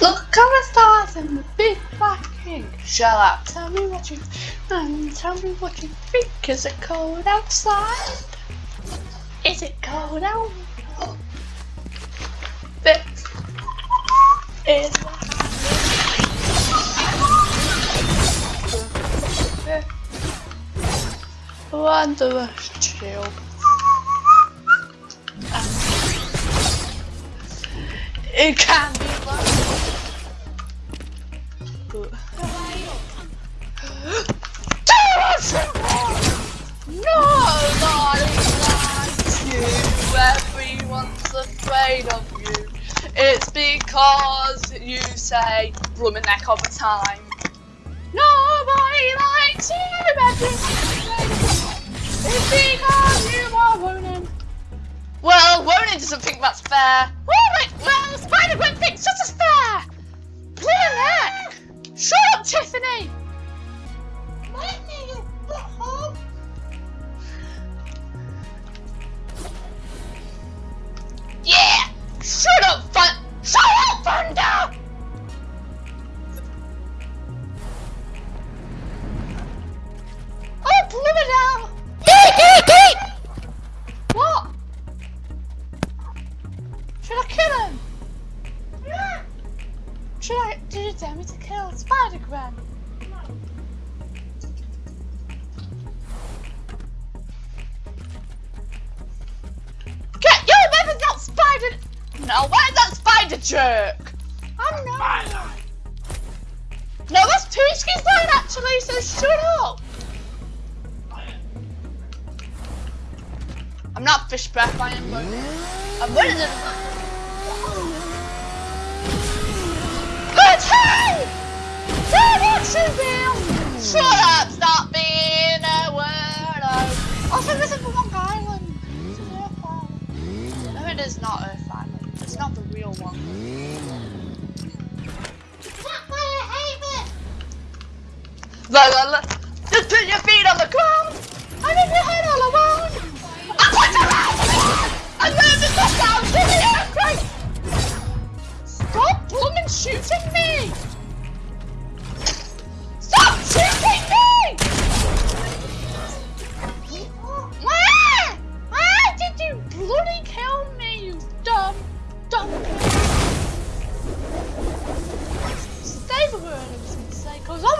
Look the stars and the big black king. Shut up. Tell me what you and tell me what you think. Is it cold outside? Is it cold out? This is Wondrous chill. It can be Nobody likes you. Everyone's afraid of you. It's because you say blooming neck all the time. Nobody likes you. everyone's It's because you are Ronan. Well, Ronan doesn't think that's fair. Oh, well, Spider-Gwen thinks this is fair. Blooming neck. Shut up, Tiffany. Yeah! Shut up, Fun! Shut up, Thunder! Jerk? I'm not. No, that's Tuski's line actually. So shut up. I'm not fish breath. I am. I'm winning Look, look,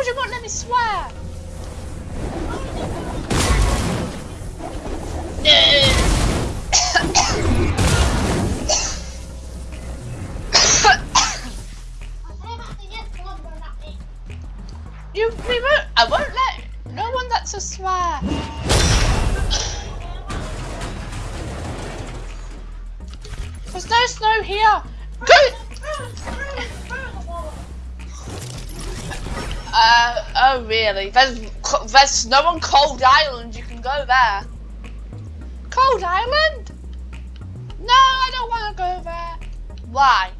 you not let me swear? you, oh? There's there's snow on Cold Island. You can go there. Cold Island? No, I don't want to go there. Why?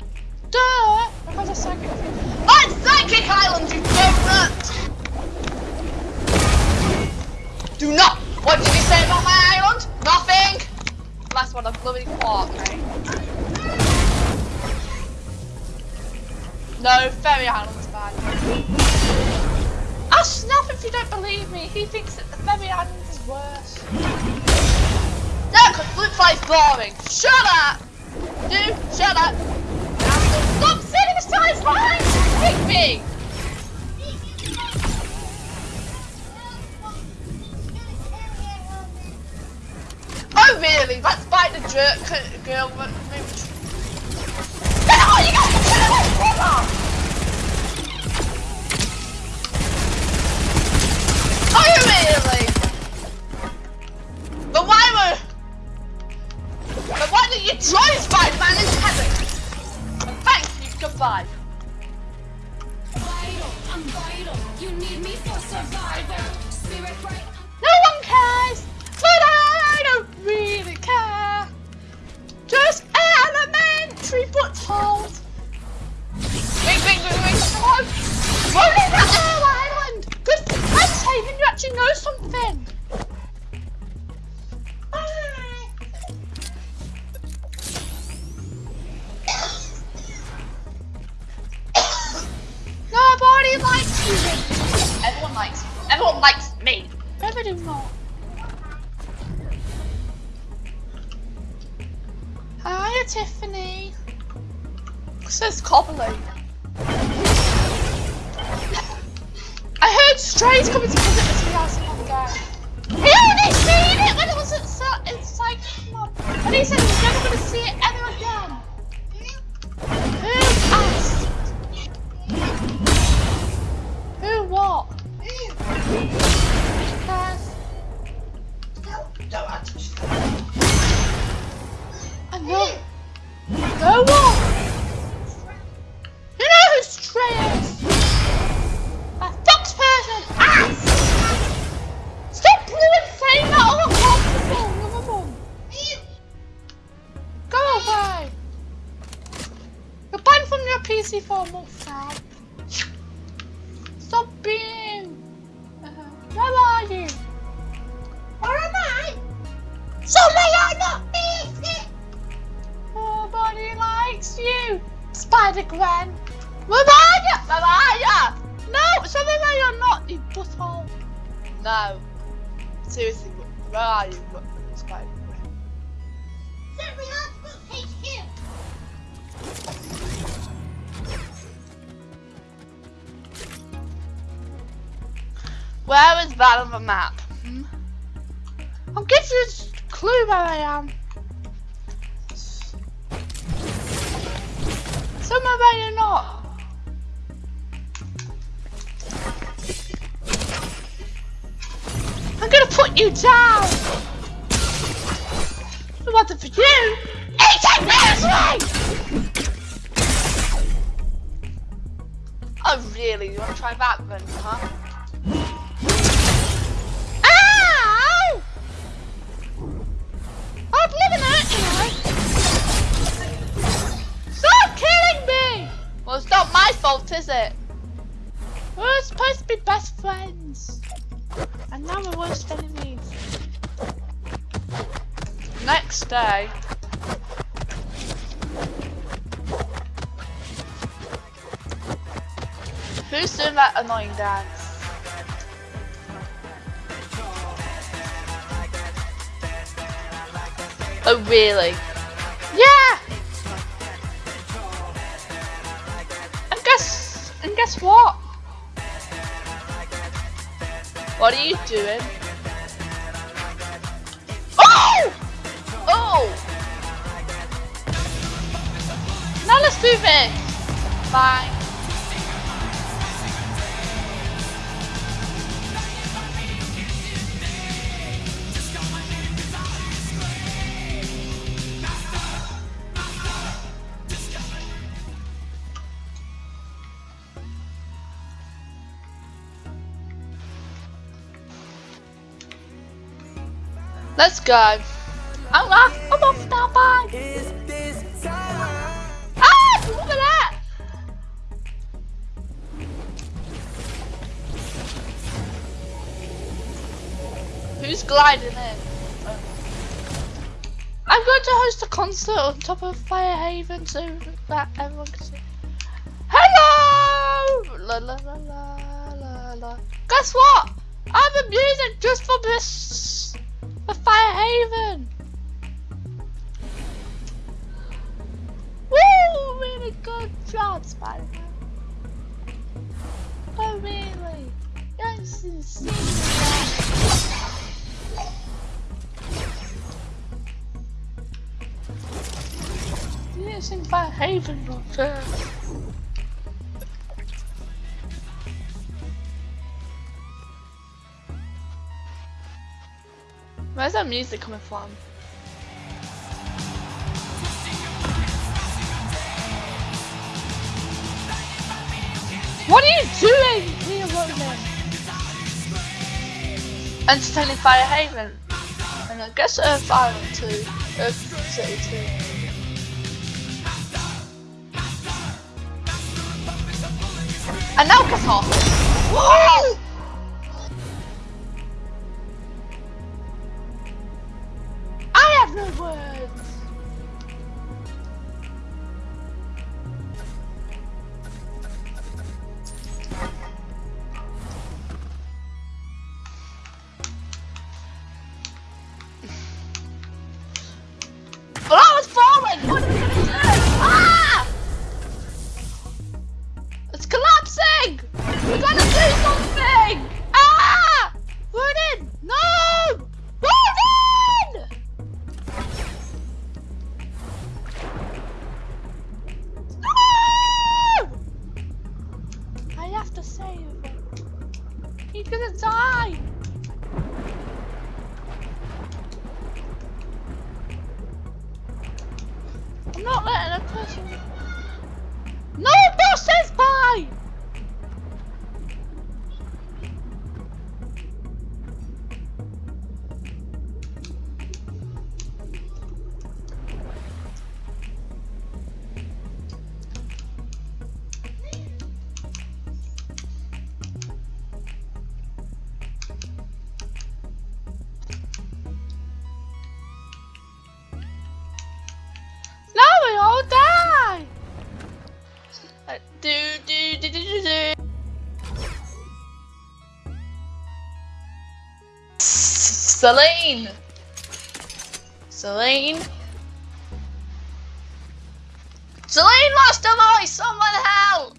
Duh, because of psychic. On oh, Psychic Island, you donut! Do not. What did you say about my island? Nothing. That's what a bloody quark, mate. No, Fairy Island's bad. If you don't believe me. He thinks that the Fairy Island is worse. No, because Flip Fly's boring. Shut up! Dude, shut up! Stop sitting his lines! Pick me! Oh really? That spider jerk girl Everyone likes. Everyone likes me. Never do not. Hiya, Tiffany. Says Cobbly. I heard strays coming to visit this house a month ago. He only seen it when it was at Sa- in Cyclone. And he said he's never going to see it ever where are you, Spider Gwen? Where is that on the map? Hmm? Give you a clue where I am. Somewhere where you're not. Put you down. What's it for you? It this Oh really? You wanna try that then, huh? Day. Who's doing that annoying dance? Oh really? Yeah! And guess and guess what? What are you doing? Oh! Now let's do this! Bye. Let's go. I'm off. I'm off now. Bye. Ah! Look at that. Who's gliding in? I'm going to host a concert on top of Firehaven so that everyone can see. Hello! La la la la la la. Guess what? I have a music just for this for Firehaven. Job, Spider-Man. Oh really? Yes, insane. You didn't sing Firehaven on. Where's that music coming from? What are you doing here, Ronan? Entertaining Firehaven. And I guess Earth Island too. Earth City too. And now get! Whoa! I'm not letting her touch me. No, that says bye! Celine. Celine. Celine lost her voice. Someone help.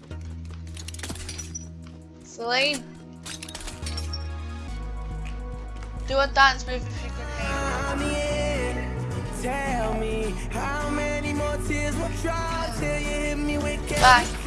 Celine. Do a dance move if you can hear. Tell me how many more tears will try till you hit me with. Bye.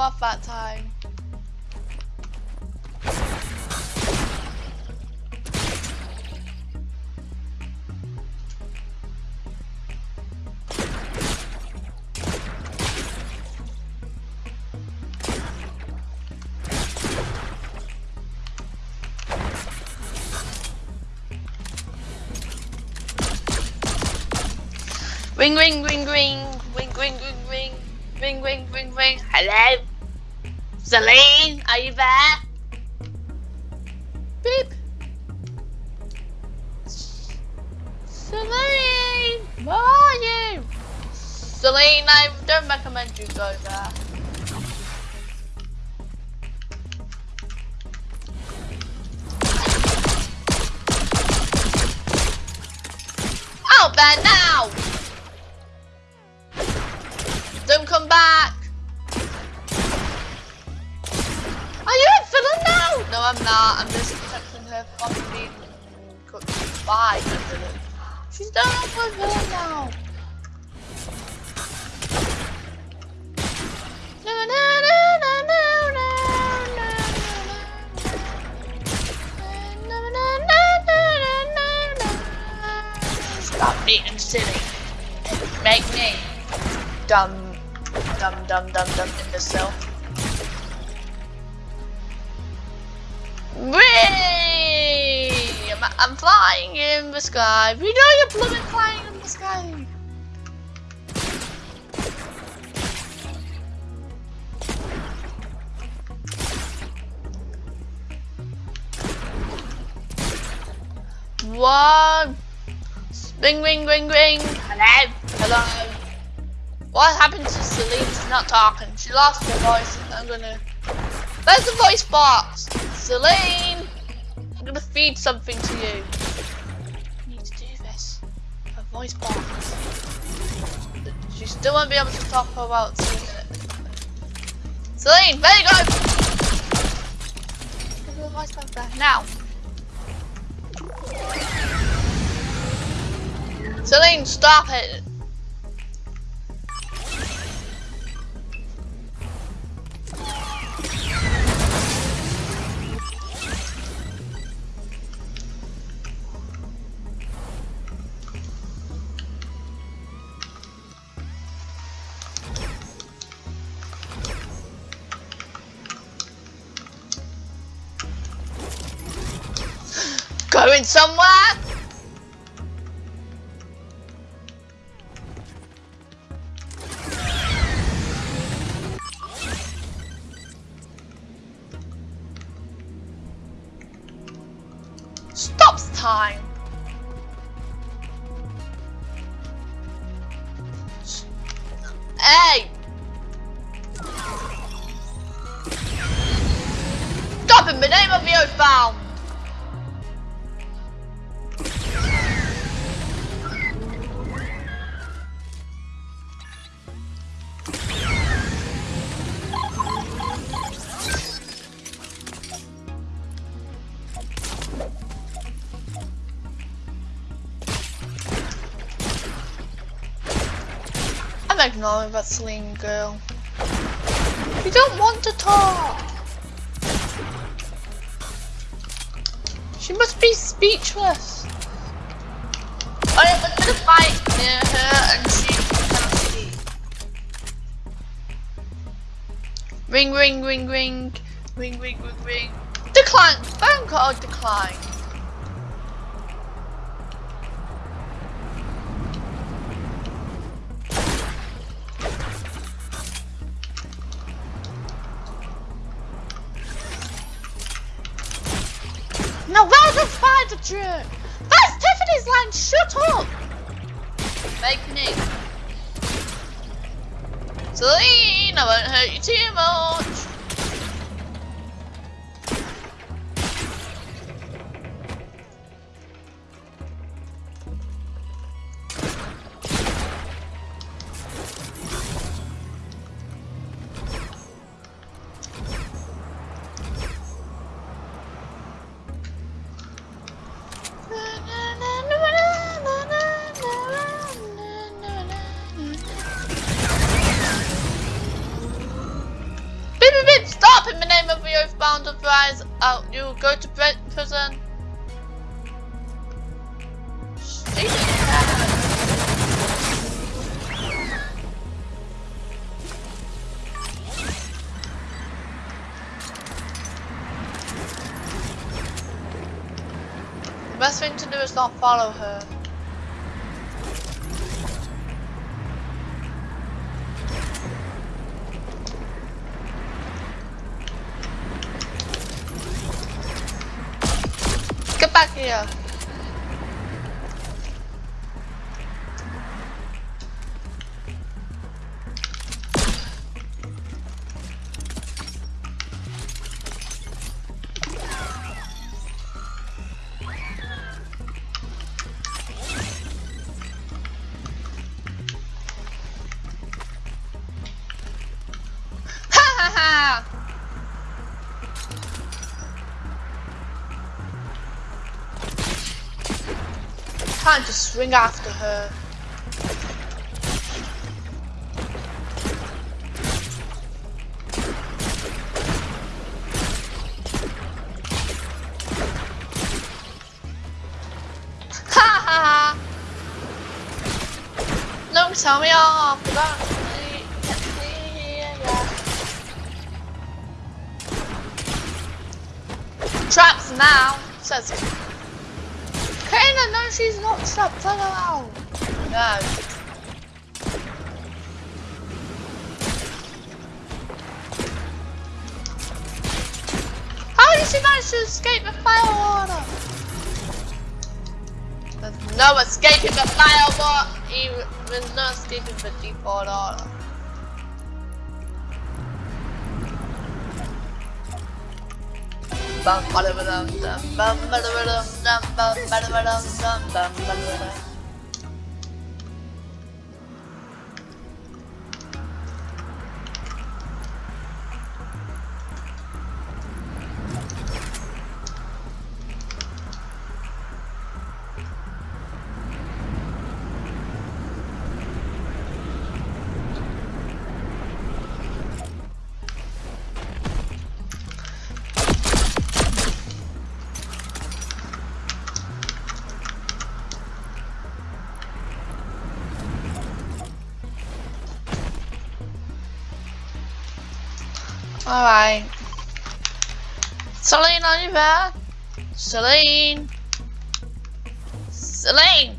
Off that time. Ring ring ring ring ring ring ring ring ring ring ring ring Hello? Celine, are you there? Beep. Celine, where are you? Celine, I don't recommend you go there. Out there now! Being silly. Make me dumb, dumb, dumb, dumb, dumb imbecile. Whee! I'm, I'm flying in the sky. We know you're blooming flying in the sky. One. Ring, ring, ring, ring. Hello. Hello. What happened to Celine? She's not talking. She lost her voice. I'm gonna. There's the voice box. Celine, I'm gonna feed something to you. I need to do this. A voice box. She still won't be able to talk for about two. Celine, there you go. Give her the voice box there now. Celine, stop it. Going somewhere? I'm ignoring girl. We don't want to talk. She must be speechless. Fight near her and she see. Ring, ring, ring, ring. Ring, ring, ring, ring. Decline. Phone call decline. Jerk? That's Tiffany's line, shut up! It. Celine, I won't hurt you too much. Name of the advise out. You go to prison. The best thing to do is not follow her. Get Can't just swing after her. Don't tell me off. Ya. Traps now, says Kana, no, she's not trapped. Let her out. No. How did she manage to escape the fire water? There's no escaping the fire water. There's no escaping the default order. Bum, ba-da-ba-dum, dum, bum, ba-da-ba-dum, dum, bum, ba-da-ba-dum, dum, bum, ba-da-ba-dum. Celine, are you there? Celine? Celine!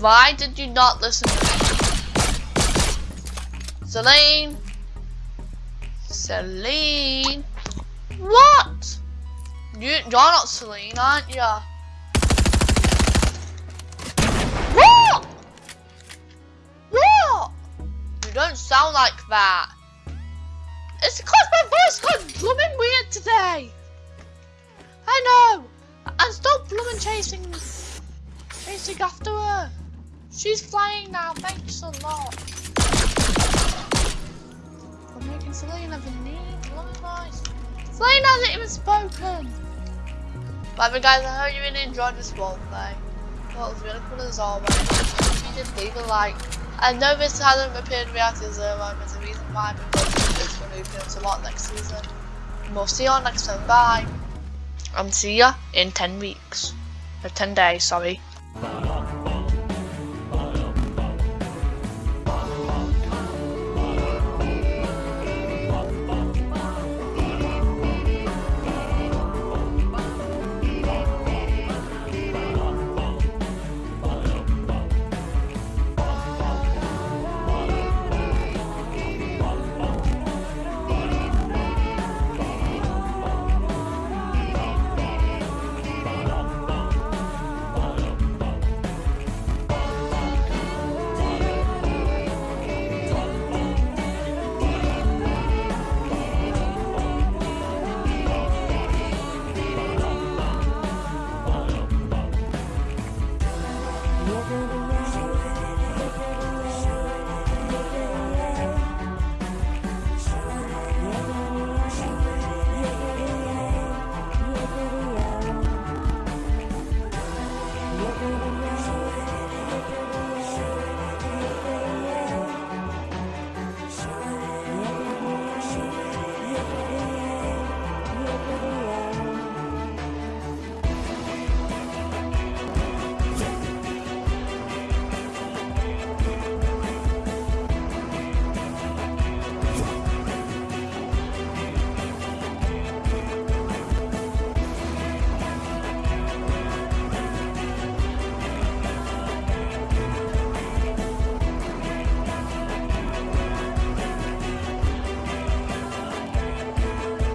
Why did you not listen to me? Celine? Celine? What? You, you're not Celine, aren't you? Don't sound like that. It's because my voice got blooming weird today. I know. And stop blooming chasing, chasing after her. She's flying now. Thanks a lot. For making Selena the need blooming voice. Selena hasn't even spoken. But anyway, guys, I hope you really enjoyed this roleplay. Well, it was really cool as always. If you did, leave a like. I know this hasn't appeared in Reality Zero, there's a reason why, because it's going to be doing a lot next season. We'll see you on next time. Bye. And see ya in 10 weeks. Or 10 days, sorry.